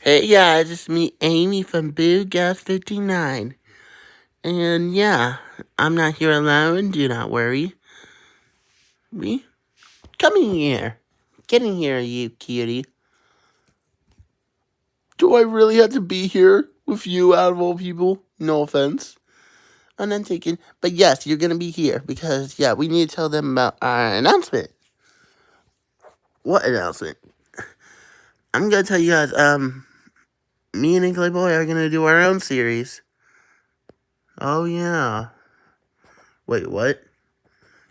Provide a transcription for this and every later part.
Hey guys, it's me, Amy from Boo Gas 59. And yeah, I'm not here alone, do not worry. We, come in here. Get in here, you cutie. Do I really have to be here with you out of all people? No offense. I'm not taking, but yes, you're gonna be here because, yeah, we need to tell them about our announcement. What announcement? I'm gonna tell you guys, um, me and Inkling Boy are gonna do our own series. Oh yeah. Wait, what?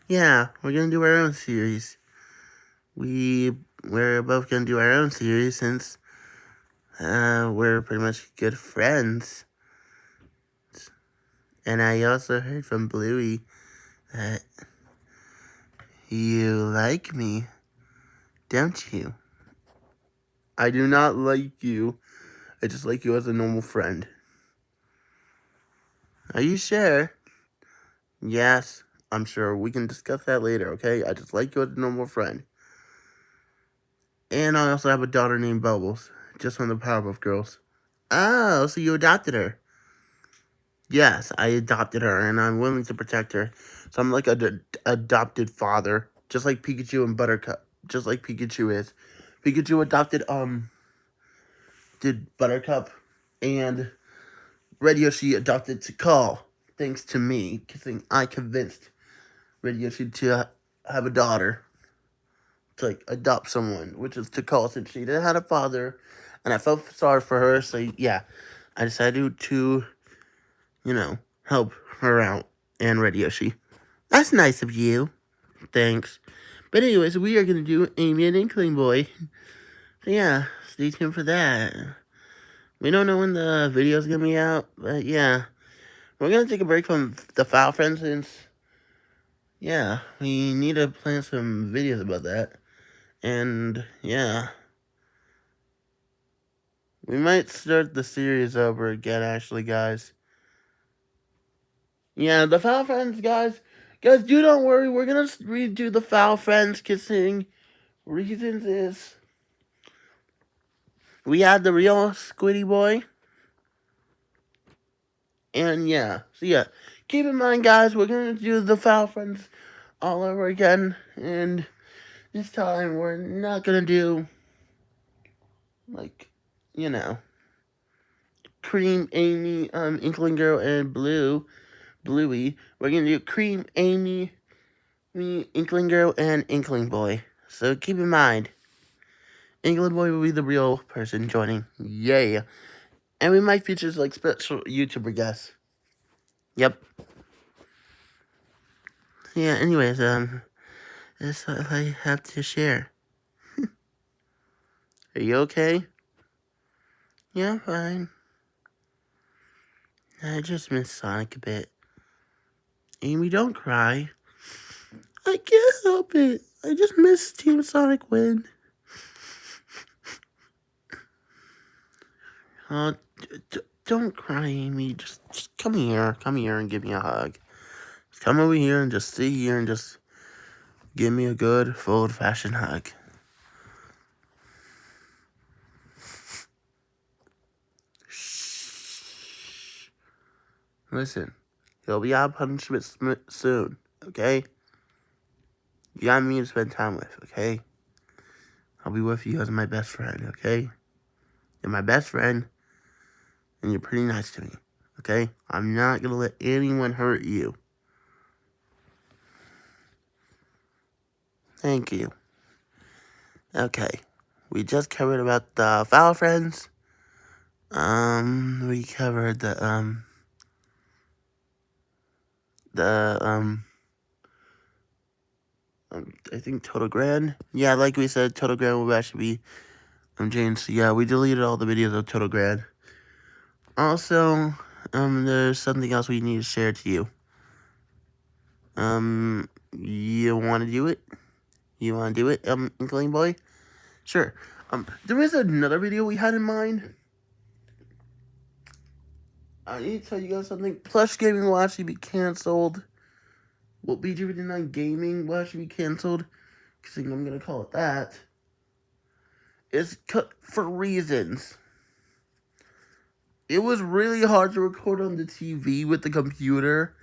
Yeah, we're gonna do our own series. We we're both gonna do our own series since uh, we're pretty much good friends. And I also heard from Bluey that you like me, don't you? I do not like you. I just like you as a normal friend. Are you sure? Yes. I'm sure we can discuss that later, okay? I just like you as a normal friend. And I also have a daughter named Bubbles, just from the Powerpuff Girls. Oh, so you adopted her. Yes, I adopted her, and I'm willing to protect her. So I'm like a adopted father, just like Pikachu and Buttercup, just like Pikachu is. Pikachu adopted, um, did Buttercup, and Red Yoshi adopted Tikal, thanks to me, because I convinced Red Yoshi to have a daughter, to like adopt someone, which is Tikal since she didn't have a father, and I felt sorry for her. So yeah, I decided to, you know, help her out and Red Yoshi. That's nice of you. Thanks. But anyways, we are gonna do Amy and Inkling Boy. Yeah, stay tuned for that. We don't know when the video is gonna be out, but yeah. We're gonna take a break from the Foul Friends since yeah, we need to plan some videos about that. And, yeah. We might start the series over again, actually, guys. Yeah, the Foul Friends, guys. Guys, do do not worry. We're to redo the Foul Friends kissing. Reasons is... We had the real Squiddy Boy. And, yeah. So, yeah. Keep in mind, guys, we're going to do the Foul Friends all over again. And this time we're not gonna do like you know cream amy um inkling girl and blue bluey we're gonna do cream amy me inkling girl and inkling boy so keep in mind inkling boy will be the real person joining yay and we might feature like special youtuber guests yep yeah anyways um that's all i have to share are you okay yeah, fine. I just miss Sonic a bit. Amy, don't cry. I can't help it. I just miss Team Sonic win. Uh, don't cry, Amy. Just, just come here. Come here and give me a hug. Just come over here and just sit here and just give me a good, old-fashioned hug. Listen, he'll be out of punishment soon, okay? You got me to spend time with, okay? I'll be with you as my best friend, okay? You're my best friend, and you're pretty nice to me, okay? I'm not gonna let anyone hurt you. Thank you. Okay, we just covered about the foul friends. Um, we covered the, um, the, um, um, I think Total Grand. Yeah, like we said, Total Grand will actually be um, changed. So yeah, we deleted all the videos of Total Grand. Also, um, there's something else we need to share to you. Um, you want to do it? You want to do it, um, Inkling Boy? Sure. Um, there is another video we had in mind. I need to tell you guys something. Plush Gaming will actually be canceled. What BG59 Gaming will actually be canceled. Because I'm going to call it that. It's cut for reasons. It was really hard to record on the TV with the computer.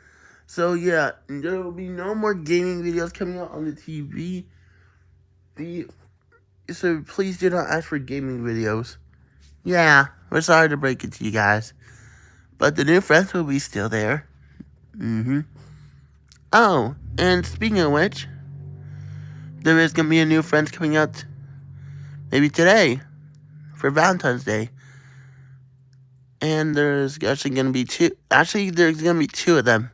So yeah, there will be no more gaming videos coming out on the TV. The so please do not ask for gaming videos. Yeah, we're sorry to break it to you guys. But the new friends will be still there. Mm-hmm. Oh, and speaking of which, there is going to be a new Friends coming out maybe today for Valentine's Day. And there's actually going to be two. Actually, there's going to be two of them.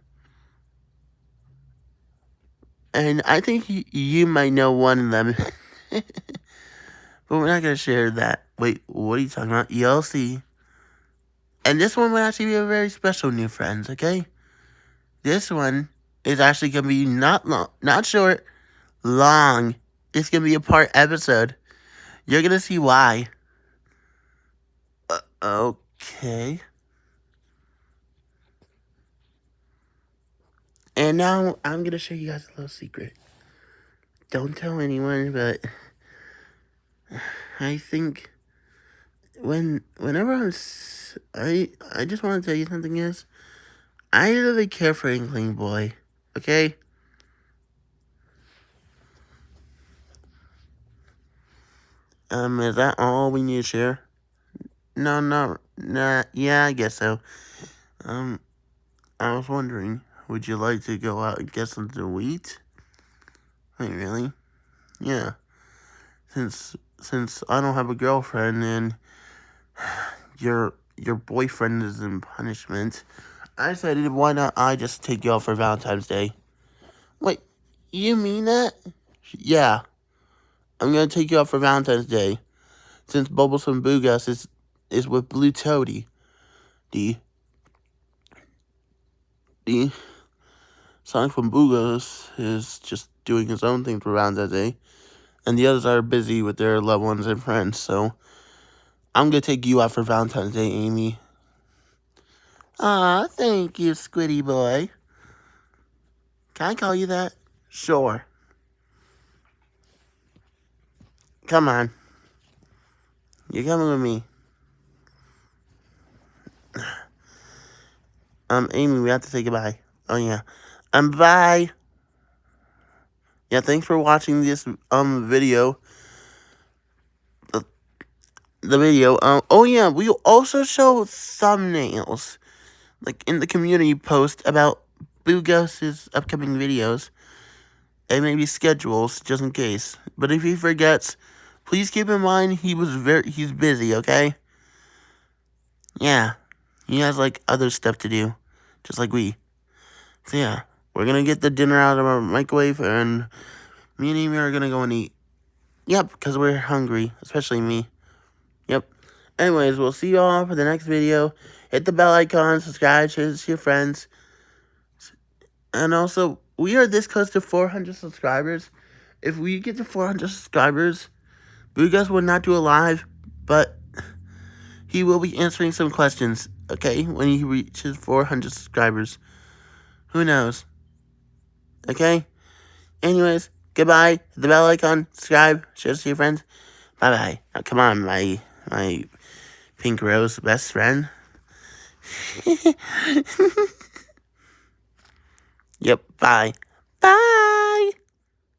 And I think you might know one of them. but we're not going to share that. Wait, what are you talking about? You'll see. And this one will actually be a very special new friends, okay? This one is actually going to be not long, not short, long. It's going to be a part episode. You're going to see why. Uh, okay. And now I'm going to show you guys a little secret. Don't tell anyone, but I think when whenever I'm I I just want to tell you something is I really care for Inkling Boy. Okay? Um, is that all we need to share? No, no, nah, yeah, I guess so. Um, I was wondering, would you like to go out and get something to eat? Wait, really? Yeah. Since, since I don't have a girlfriend and your, your boyfriend is in punishment, I decided why not I just take you out for Valentine's Day. Wait, you mean that? Yeah. I'm gonna take you out for Valentine's Day. Since Bubbles from Boogas is is with Blue Toady. The the Sonic from Boogas is just doing his own thing for Valentine's Day. And the others are busy with their loved ones and friends, so I'm gonna take you out for Valentine's Day, Amy. Ah, thank you, Squiddy boy. Can I call you that? Sure. Come on. You're coming with me. Um, Amy, we have to say goodbye. Oh, yeah. Um, bye. Yeah, thanks for watching this, um, video. The, the video. Um, oh, yeah, we also show thumbnails like in the community post about Boogos's upcoming videos and maybe schedules just in case. But if he forgets, please keep in mind he was very he's busy, okay? Yeah. He has like other stuff to do. Just like we. So yeah. We're gonna get the dinner out of our microwave and me and Amy are gonna go and eat. Yep, because we're hungry, especially me. Yep. Anyways, we'll see you all for the next video. Hit the bell icon, subscribe, share this to your friends. And also, we are this close to 400 subscribers. If we get to 400 subscribers, Boogas will not do a live, but he will be answering some questions, okay, when he reaches 400 subscribers. Who knows? Okay? Anyways, goodbye. Hit the bell icon, subscribe, share this to your friends. Bye-bye. Come on, my, my pink rose best friend. yep, bye. Bye!